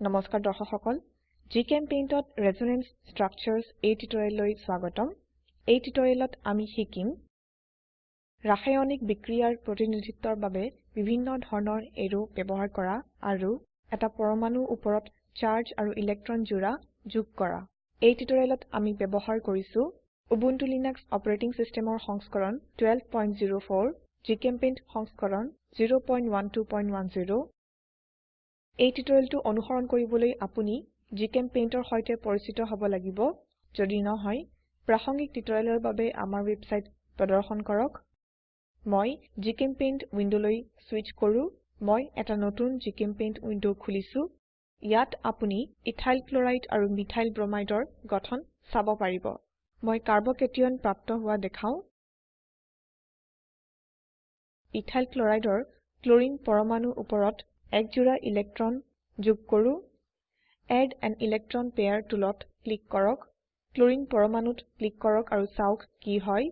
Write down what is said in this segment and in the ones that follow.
নমস্কাৰ দৰ্শক সকল জিচেম্পেইণ্টত ৰেজোনেন্স ষ্ট্ৰাকচাৰ্ছ এই টিউটোৰিয়েললৈ স্বাগতম। এই টিউটোৰিয়েলত আমি শিকিম ৰাসায়নিক বিক্ৰিয়াৰ প্ৰতিনিধিত্বৰ বাবে বিভিন্ন ধৰণৰ এৰো ব্যবহাৰ কৰা আৰু এটা পৰমাণুৰ ওপৰত চাৰ্জ আৰু ইলেক্ট্ৰন জোড়া যোগ কৰা। এই টিউটোৰিয়েলত আমি ব্যবহাৰ কৰিছো উবুন্টু লিনাক্স অপাৰেটিং সিস্টেমৰ সংস্কৰণ 1204 জিচেম্পেইণ্ট সংস্কৰণ 01210 এই টিউটোৰিয়েলটো অনুসৰণ কৰিবলৈ আপুনি জিচেম্পেইণ্টৰ সৈতে পৰিচিত হ'ব লাগিব। যদি নহয় প্ৰাসংগিক টিউটোৰিয়েলৰ বাবে আমাৰ ওয়েবসাইট প্ৰদৰ্শন কৰক। মই জিচেম্পেইণ্ট উইন্ডোলৈ সুইচ কৰো। মই এটা নতুন জিচেম্পেইণ্ট উইন্ডো খুলিছো। ইয়াত আপুনি ইথাইল ক্লোৰাইড আৰু মিথাইল ব্ৰোমাইডৰ গঠন চাব পাৰিব। মই কাৰ্বকেটিয়ন প্ৰাপ্ত হোৱা দেখাও। ইথাইল ক্লোৰাইডৰ ক্লোৰিন পৰমাণুৰ ওপৰত এক জোড়া ইলেক্ট্ৰন যোগ কৰো। এড আন ইলেক্ট্ৰন পেয়াৰ টুলত ক্লিক কৰক। ক্লোৰিন পৰমাণুত ক্লিক কৰক আৰু চাওক কি হয়।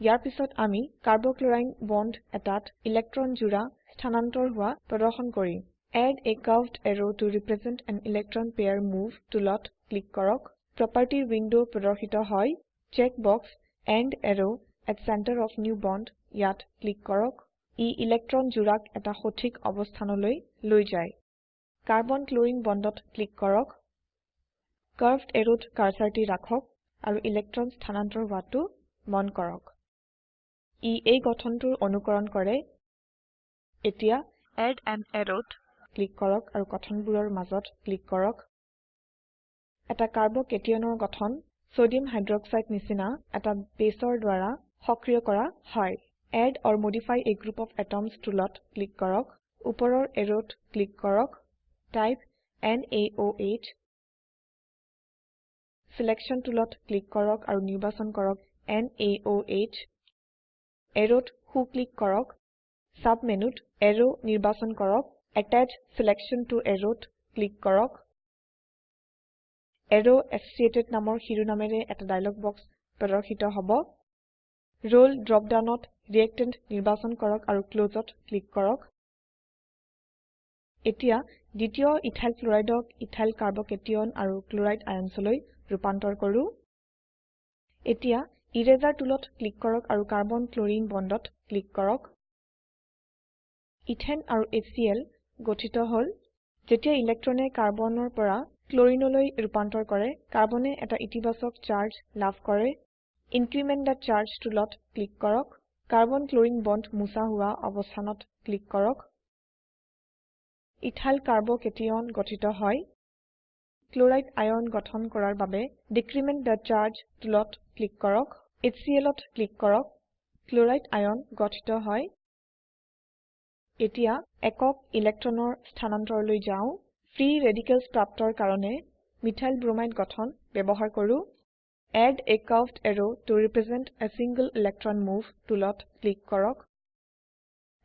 ইয়াৰ পিছত আমি কাৰ্বক্লোৰাইন বন্ড এটাত ইলেক্ট্ৰন জোড়া স্থানান্তৰ হোৱা প্ৰদৰ্শন কৰিম। Add a curved arrow to represent an electron pair move টুলত ক্লিক কৰক। প্ৰপাৰ্টিৰ উইন্ডো প্ৰদৰ্শিত হয়। Check box and arrow at centre of new bond ইয়াত ক্লিক কৰক। ই ইলেক্ট্ৰন জোড়াক এটা সঠিক অবস্থানলৈ লৈ যায়। কাৰ্বন ক্লোৰিন বন্ডত ক্লিক কৰক। কাৰ্ভড এৰোত কাৰ্সাৰটি ৰাখক আৰু ইলেক্ট্ৰন স্থানান্তৰ হোৱাটো মন কৰক। ই এই গঠনটোৰ অনুকৰণ কৰে। এতিয়া এড আন এৰোত ক্লিক কৰক আৰু গঠনবোৰৰ মাজত ক্লিক কৰক। এটা কাৰ্বকেটিয়নৰ গঠন সোডিয়াম হাইড্ৰক্সাইড নিচিনা এটা বেসৰ দ্বাৰা সক্ৰিয় কৰা হয়। Add or modify a group of atoms টুলত ক্লিক কৰক। ওপৰৰ এৰোত ক্লিক কৰক। টাইপ NaOH সিলেকশ্যন টুলত ক্লিক কৰক আৰু নিৰ্বাচন কৰক NaOH এৰোত সো ক্লিক কৰক। সাব মেনুত এৰো নিৰ্বাচন কৰক। ছিলেকশ্যন ত এৰোত ক্লিক কৰক। এৰৱ এছচিয়েটেড নামৰ শিৰোনামেৰে এটা ডায়লগ বক্স প্ৰদৰ্শিত হ'ব। ৰোল ড্ৰপ ডাউনত ৰিএক্টেণ্ট নিৰ্বাচন কৰক আৰু ক্লছত ক্লিক কৰক। এতিয়া দ্বিতীয় ইথাইল ক্লোৰাইডক ইথাইল কাৰ্বকেটিয়ন আৰু ক্লোৰাইড আয়নছলৈ ৰূপান্তৰ কৰো। এতিয়া ইৰেজাৰ টুলত ক্লিক কৰক আৰু কাৰ্বন ক্লোৰিন বন্ডত ক্লিক কৰক। ইথেন আৰু HCl গঠিত হল। যেতিয়া ইলেক্ট্ৰনে কাৰ্বনৰ পৰা ক্লোৰিনলৈ ৰূপান্তৰ কৰে কাৰ্বনে এটা ইতিবাচক চাৰ্জ লাভ কৰে। ইনক্ৰিমেণ্ট থে চাৰ্জ টুলত ক্লিক কৰক। কাৰ্বন ক্লোৰিন বন্ড মুছা হোৱা অবস্থানত ক্লিক কৰক। ইথাইল কাৰ্বকেটিয়ন গঠিত হয়। ক্লোৰাইড আয়ন গঠন কৰাৰ বাবে ডিক্ৰিমেণ্ট থে চাৰ্জ টুলত ক্লিক কৰক। HClত ক্লিক কৰক। ক্লোৰাইড আয়ন গঠিত হয়। এতিয়া একক ইলেক্ট্ৰনৰ স্থানান্তৰলৈ যাও। ফ্ৰী ৰেডিকেলছ প্ৰাপ্তৰ কাৰণে মিথাইল ব্ৰোমাইড গঠন ব্যবহাৰ কৰো। Add a curved arrow to represent a single electron move টুলত ক্লিক কৰক।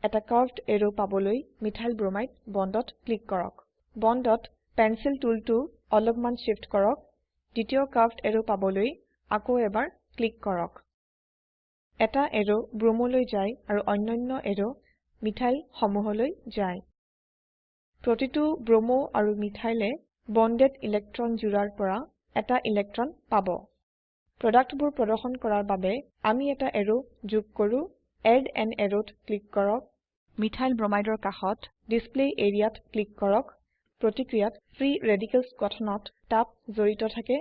এটা কাৰ্ভড এৰৱ পাবলৈ মিথাইল ব্ৰোমাইড বন্ডত ক্লিক কৰক। বন্ডত পেন্সিল টুলটো অলপমান শিফট কৰক। দ্বিতীয় কাৰ্ভড এৰৱ পাবলৈ আকৌ এবাৰ ক্লিক কৰক। এটা এৰো ব্ৰোমলৈ যায় আৰু অন্যান্য এৰো মিথাইল সমূহলৈ যায়। প্ৰতিটো ব্ৰোমো আৰু মিথাইলে বন্ডেড ইলেক্ট্ৰন জোড়াৰ পৰা এটা ইলেক্ট্ৰন পাব। প্ৰডাক্টবোৰ প্ৰদৰ্শন কৰাৰ বাবে আমি এটা এৰো যোগ কৰো এড আন এৰোত ক্লিক কৰক মিথাইল ব্ৰোমাইডৰ কাষত ডিসপ্লে এৰিয়াত ক্লিক কৰক প্ৰতিক্ৰিয়াত ফ্ৰী ৰেডিকেলছ গঠনত তাপ জড়িত থাকে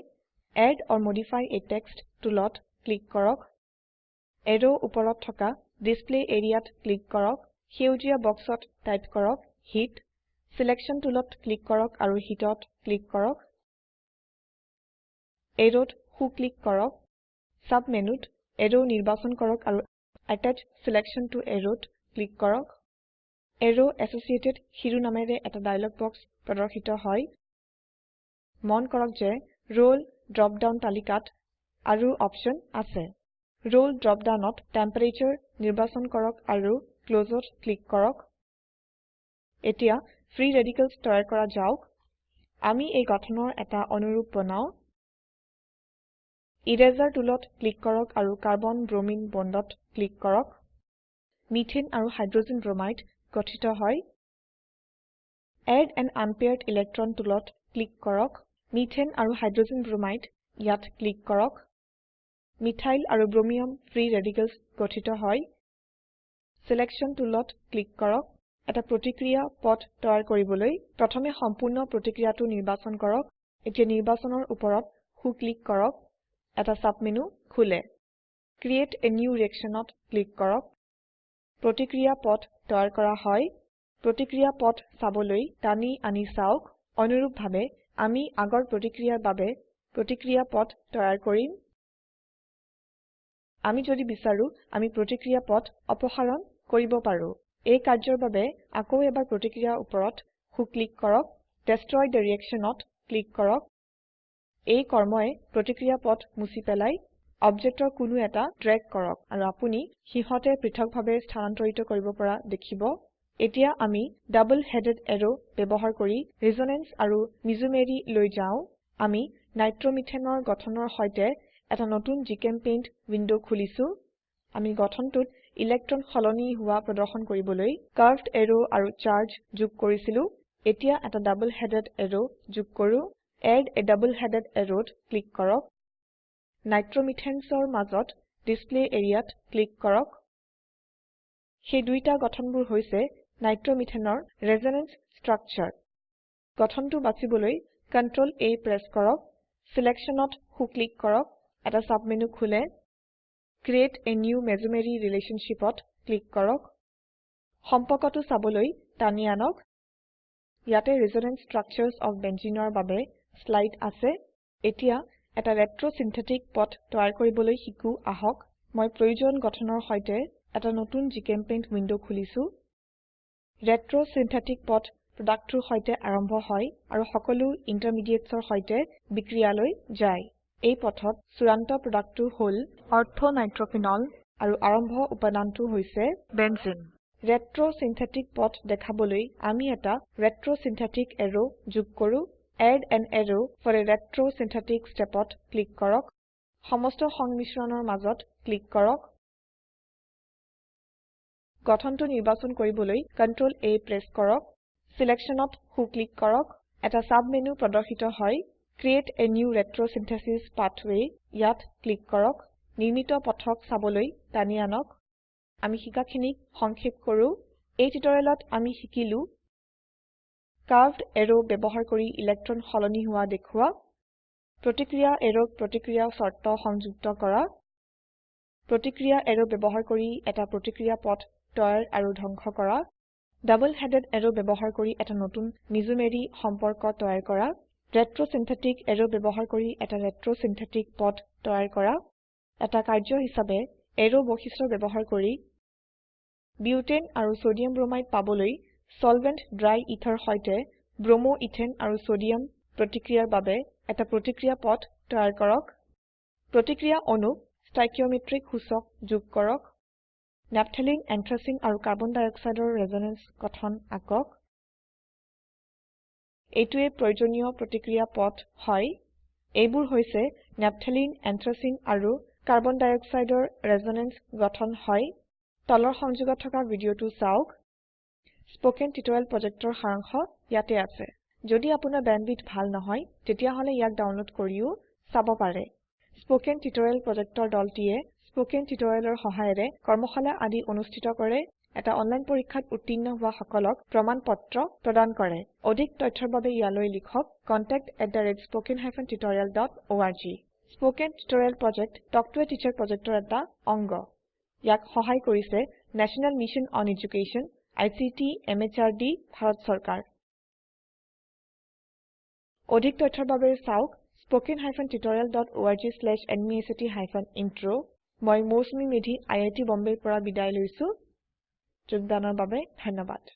add or modify a text টুলত ক্লিক কৰক এৰো ওপৰত থকা ডিসপ্লে এৰিয়াত ক্লিক কৰক সেউজীয়া বক্সত টাইপ কৰক হিট সিলেকশ্যন টুলত ক্লিক কৰক আৰু হিটত ক্লিক কৰক এৰোত সো ক্লিক কৰক সাব মেনুত এৰো নিৰ্বাচন কৰক আৰু আত্তাচ ছিলেকশ্যন ত এৰোত ক্লিক কৰক। এৰৱ এছচিয়েটেড শিৰোনামেৰে এটা ডায়লগ বক্স প্ৰদৰ্শিত হয়। মন কৰক যে ৰোল ড্ৰপ ডাউন তালিকাত আৰু অপচন আছে। ৰোল ড্ৰপ ডাউনত টেম্পাৰাটোৰে নিৰ্বাচন কৰক আৰু ক্লছত ক্লিক কৰক। এতিয়া ফ্ৰী ৰেডিকেলছ তৈয়াৰ কৰা যাওক। আমি এই গঠনৰ এটা অনুৰুপ বনাও। ইৰেজাৰ টুলত ক্লিক কৰক আৰু কাৰ্বন ব্ৰোমিন বন্ডত ক্লিক কৰক। মিথেন আৰু হাইড্ৰোজেন ব্ৰোমাইড গঠিত হয়। এড এন আনপেয়াৰ্ড ইলেক্ট্ৰন টুলত ক্লিক কৰক। মিথেন আৰু হাইড্ৰোজেন ব্ৰোমাইড ইয়াত ক্লিক কৰক। মিথাইল আৰু ব্ৰোমিয়াম ফ্ৰী ৰেডিকেলছ গঠিত হয়। সিলেকশন টুলত ক্লিক কৰক। এটা প্ৰতিক্ৰিয়া পথ তৈয়াৰ কৰিবলৈ প্ৰথমে সম্পূৰ্ণ প্ৰতিক্ৰিয়াটো নিৰ্বাচন কৰক। এতিয়া নিৰ্বাচনৰ ওপৰত হু ক্লিক কৰক। এটা সাবমেনু খোলে। ক্ৰিয়েট a নিউ reactionত ক্লিক কৰক। প্ৰতিক্ৰিয়া পথ তৈয়াৰ কৰা হয়। প্ৰতিক্ৰিয়া পথ চাবলৈ টানি আনি চাওক। অনুৰূপভাৱে আমি আগৰ প্ৰতিক্ৰিয়াৰ বাবে প্ৰতিক্ৰিয়া পথ তৈয়াৰ কৰিম। আমি যদি বিচাৰো আমি প্ৰতিক্ৰিয়া পথ অপসাৰণ কৰিব পাৰো। এই কাৰ্যৰ বাবে আকৌ এবাৰ প্ৰতিক্ৰিয়াৰ ওপৰত হু ক্লিক কৰক। ডেষ্ট্ৰয় থে reactionত ক্লিক কৰক। এই কৰ্ময়ে প্ৰতিক্ৰিয়া পথ মুছি পেলাই অবজেক্টৰ কোনো এটা ড্ৰেগ কৰক আৰু আপুনি সিহতে পৃথকভাৱে স্থানান্তৰিত কৰিব পৰা দেখিব। এতিয়া আমি ডাবল হেডেড এৰো ব্যবহাৰ কৰি ৰেজোনেন্স আৰু মিজোমেৰি লৈ যাও। আমি নাইট্ৰমিথেনৰ গঠনৰ সৈতে এটা নতুন জিচেম্পেইণ্ট উইন্ডো খুলিছো। আমি গঠনটোত ইলেক্ট্ৰন সলনি হোৱা প্ৰদৰ্শন কৰিবলৈ কাৰ্ভড এৰো আৰু চাৰ্জ যোগ কৰিছিলো। এতিয়া এটা ডাবল হেডেড এৰো যোগ কৰো। এড a ডাবল হেডেড arrowত ক্লিক কৰক। নাইট্ৰমিথেনছৰ মাজত ডিসপ্লে এৰিয়াত ক্লিক কৰক। সেই দুইটা গঠনবোৰ হৈছে নাইট্ৰমিথেনৰ ৰেজোনেন্স স্ট্ৰাকচাৰ গঠনটো বাছিবলৈ Ctrl A প্ৰেছ কৰক। সিলেকশনত হু ক্লিক কৰক। এটা সাবমেনু খোলে। ক্ৰিয়েট a নিউ মেছোমেৰী relationshipত ক্লিক কৰক। সম্পৰ্কটো চাবলৈ টানি আনক। ইয়াতে ৰেজোনেন্স ষ্ট্ৰাকচাৰ্ছ অফ Benzeneৰ বাবে স্লাইড আছে। এতিয়া এটা ৰেট্ৰ সিন্থেটিক পথ তৈয়াৰ কৰিবলৈ শিকো আহক। মই প্ৰয়োজন গঠনৰ সৈতে এটা নতুন জিচেম্পেইণ্ট উইন্ডো খুলিছো। ৰেট্ৰ সিন্থেটিক পথ প্ৰডাক্টটোৰ সৈতে আৰম্ভ হয় আৰু সকলো ইণ্টাৰমিডিয়েটছৰ সৈতে বিক্ৰিয়ালৈ যায়। এই পথত চূড়ান্ত প্ৰডাক্টটো হল অৰ্থো নাইট্ৰফিনল আৰু আৰম্ভ উপাদানটো হৈছে বেঞ্জেনে ৰেট্ৰ সিন্থেটিক পথ দেখাবলৈ আমি এটা ৰেট্ৰ সিন্থেটিক এৰো যোগ কৰো। Add an arrow for a retrosynthetic stepত click কৰক। সমস্ত সংমিশ্ৰণৰ মাজত ক্লিক কৰক। গঠনটো নিৰ্বাচন কৰিবলৈ Ctrl A প্ৰেছ কৰক। সিলেকশনত হু ক্লিক কৰক। এটা সাবমেনু প্ৰদৰ্শিত হয়। Create a new retrosynthesis pathway ইয়াত ক্লিক কৰক। নিৰ্মিত পথক চাবলৈ টানি আনক। আমি শিকাখিনিক সংক্ষেপ কৰো। এই টিউটোৰিয়েলত আমি শিকিলো কাৰ্ভড এৰো ব্যবহাৰ কৰি ইলেক্ট্ৰন সলনি হোৱা দেখুৱা প্ৰতিক্ৰিয়া এৰোক প্ৰতিক্ৰিয়া শৰ্ত সংযুক্ত কৰা প্ৰতিক্ৰিয়া এৰো ব্যবহাৰ কৰি এটা প্ৰতিক্ৰিয়া পথ তৈয়াৰ আৰু ধ্বংস কৰা ডাবল হেডেড এৰো ব্যবহাৰ কৰি এটা নতুন মিজোমেৰি সম্পৰ্ক তৈয়াৰ কৰা ৰেট্ৰ সিন্থেটিক এৰো ব্যবহাৰ কৰি এটা ৰেট্ৰ সিন্থেটিক পথ তৈয়াৰ কৰা এটা কাৰ্য হিসাবে এৰো বৈশিষ্ট্য ব্যবহাৰ কৰি বিউটেন আৰু সোডিয়াম ব্ৰোমাইড পাবলৈ সলভেন্ট ড্ৰাই ইথাৰ সৈতে ব্ৰোমো ইথেন আৰু সোডিয়াম প্ৰতিক্ৰিয়াৰ বাবে এটা প্ৰতিক্ৰিয়া পথ তৈয়াৰ কৰক। প্ৰতিক্ৰিয়া অণুক ষ্টাইকিওমেট্ৰিক সূচক যোগ কৰক। নাফথালেনে এন্থ্ৰাচিন আৰু কাৰ্বন ডাই অক্সাইডৰ ৰেজোনেন্স গঠন আকক। এইটোৱে প্ৰয়োজনীয় প্ৰতিক্ৰিয়া পথ হয়। এইবোৰ হৈছে নাফথালেনে এন্থ্ৰাচিন আৰু কাৰ্বন ডাই অক্সাইডৰ ৰেজোনেন্স গঠন হয়। তলৰ সংযোগত থকা ভিডিঅটো চাওক। স্পোকেন টিউটোৰিয়েল প্ৰজেক্টৰ সাৰাংশ ইয়াতে আছে। যদি আপোনাৰ বেণ্ডৱিডথ ভাল নহয় তেতিয়াহলে ইয়াক ডাউনলোড কৰিও চাব পাৰে। স্পোকেন টিউটোৰিয়েল প্ৰজেক্টৰ দলটিয়ে স্পোকেন টিউটোৰিয়েলৰ সহায়েৰে কৰ্মশালা আদি অনুষ্ঠিত কৰে। এটা অনলাইন পৰীক্ষাত উত্তীৰ্ণ হোৱা সকলক প্ৰমাণ পত্ৰ প্ৰদান কৰে। অধিক তথ্যৰ বাবে ইয়ালৈ লিখক contactspoken tutorialorg spoken tutorial project talk to a teacher প্ৰজেক্টৰ এটা অংগ। ইয়াক সহায় কৰিছে national mission on education ICT MHRD Bharat চৰকাৰ। অধিক তথ্যৰ বাবে চাওক ইন্ট্ৰ মই মৌচুমী মেধি টি বম্বেৰ পৰা বিদায় লৈছো। যোগদানৰ বাবে ধন্যবাদ।